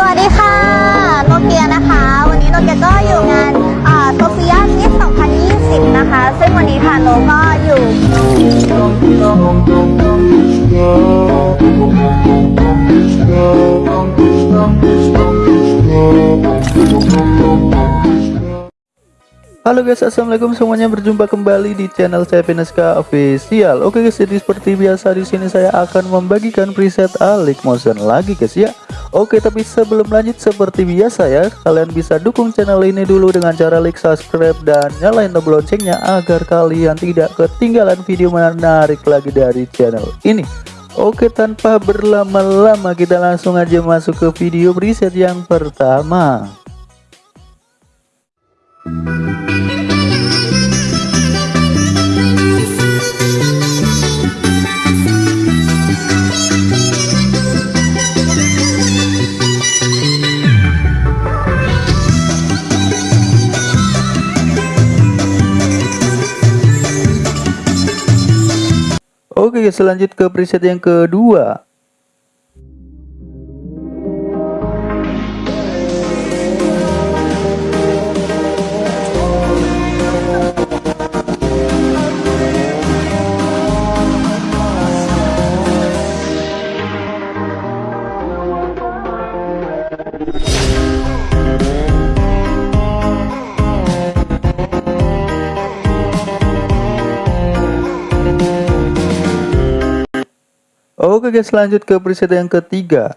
สวัสดีค่ะ โนเกียนะคะ วันนี้โนเกียก็อยู่งานโซเฟียมิส2020 นะคะ ซึ่งวันนี้ค่ะโนก็อยู่ Halo guys, assalamualaikum semuanya. Berjumpa kembali di channel saya Veneska Official. Oke guys, jadi seperti biasa di sini saya akan membagikan preset Alik Motion lagi guys ya. Oke, tapi sebelum lanjut seperti biasa ya, kalian bisa dukung channel ini dulu dengan cara like, subscribe, dan nyalain tombol loncengnya agar kalian tidak ketinggalan video menarik lagi dari channel ini. Oke, tanpa berlama-lama kita langsung aja masuk ke video preset yang pertama. Oke, guys, lanjut ke preset yang kedua. Oke guys lanjut ke preset yang ketiga.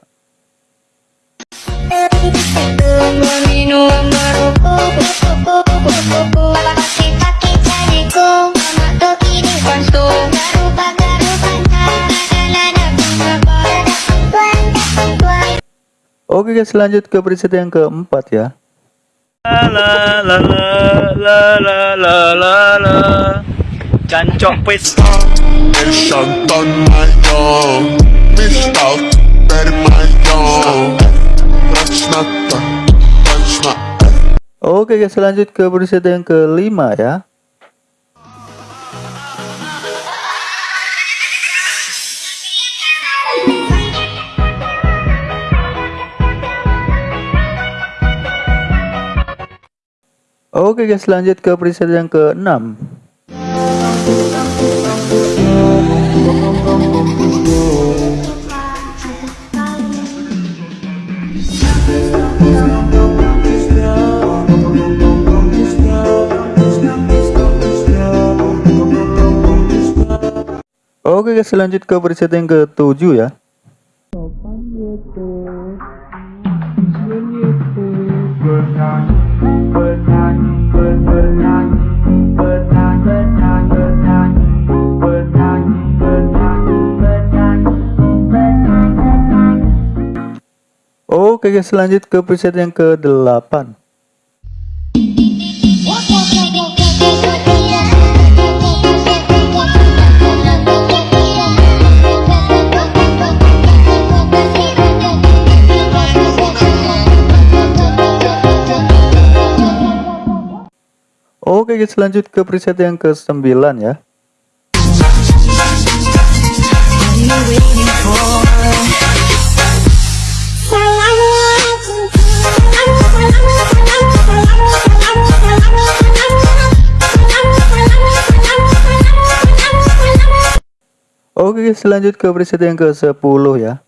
Oke guys lanjut ke preset yang keempat ya. La Oke guys lanjut ke preset yang kelima ya Oke guys lanjut ke preset yang keenam. Oke guys lanjut ke preset yang ketujuh ya Oke guys lanjut ke preset yang ke-8 Oke guys lanjut ke preset yang ke-9 ya. Oke guys lanjut ke preset yang ke-10 ya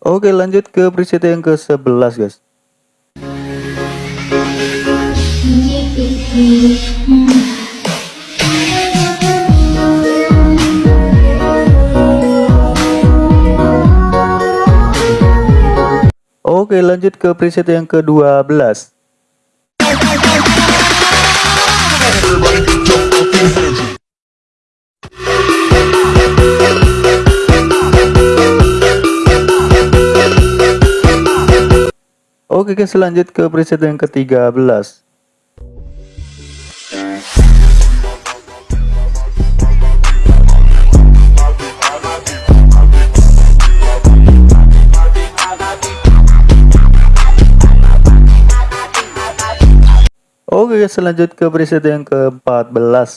Oke lanjut ke preset yang ke-11 guys. Oke lanjut ke preset yang ke-12 Oke guys lanjut ke preset yang ke-13 Oke guys lanjut ke preset yang ke-14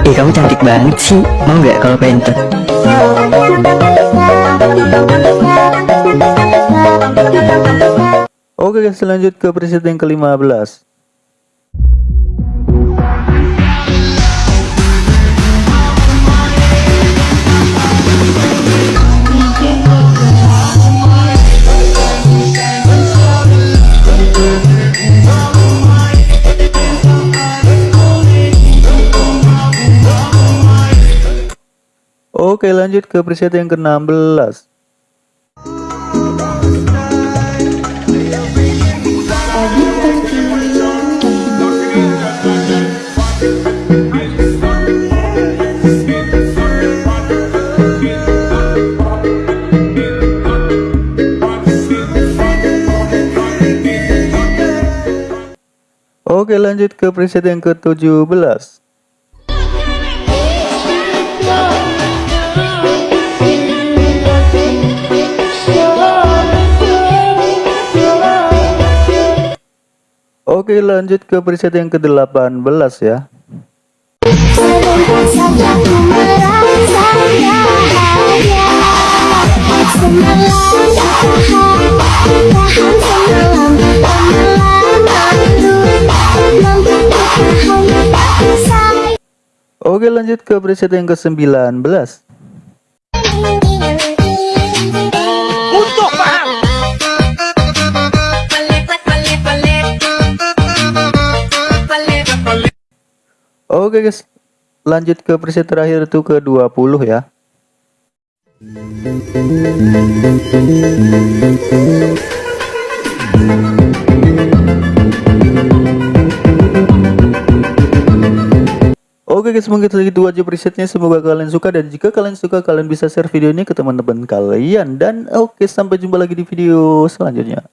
Eh kamu cantik banget sih, mau nggak kalau pentet? Oke guys lanjut ke preset yang ke-15 Oke lanjut ke preset yang ke-16 Oke lanjut ke preset yang ke-17 Oke lanjut ke preset yang ke-18 ya Oke lanjut ke preset yang ke-19 Untuk paham. Oke guys. Lanjut ke preset terakhir itu ke 20 ya. Oke guys mungkin segitu aja presetnya. Semoga kalian suka dan jika kalian suka kalian bisa share video ini ke teman-teman kalian. Dan oke sampai jumpa lagi di video selanjutnya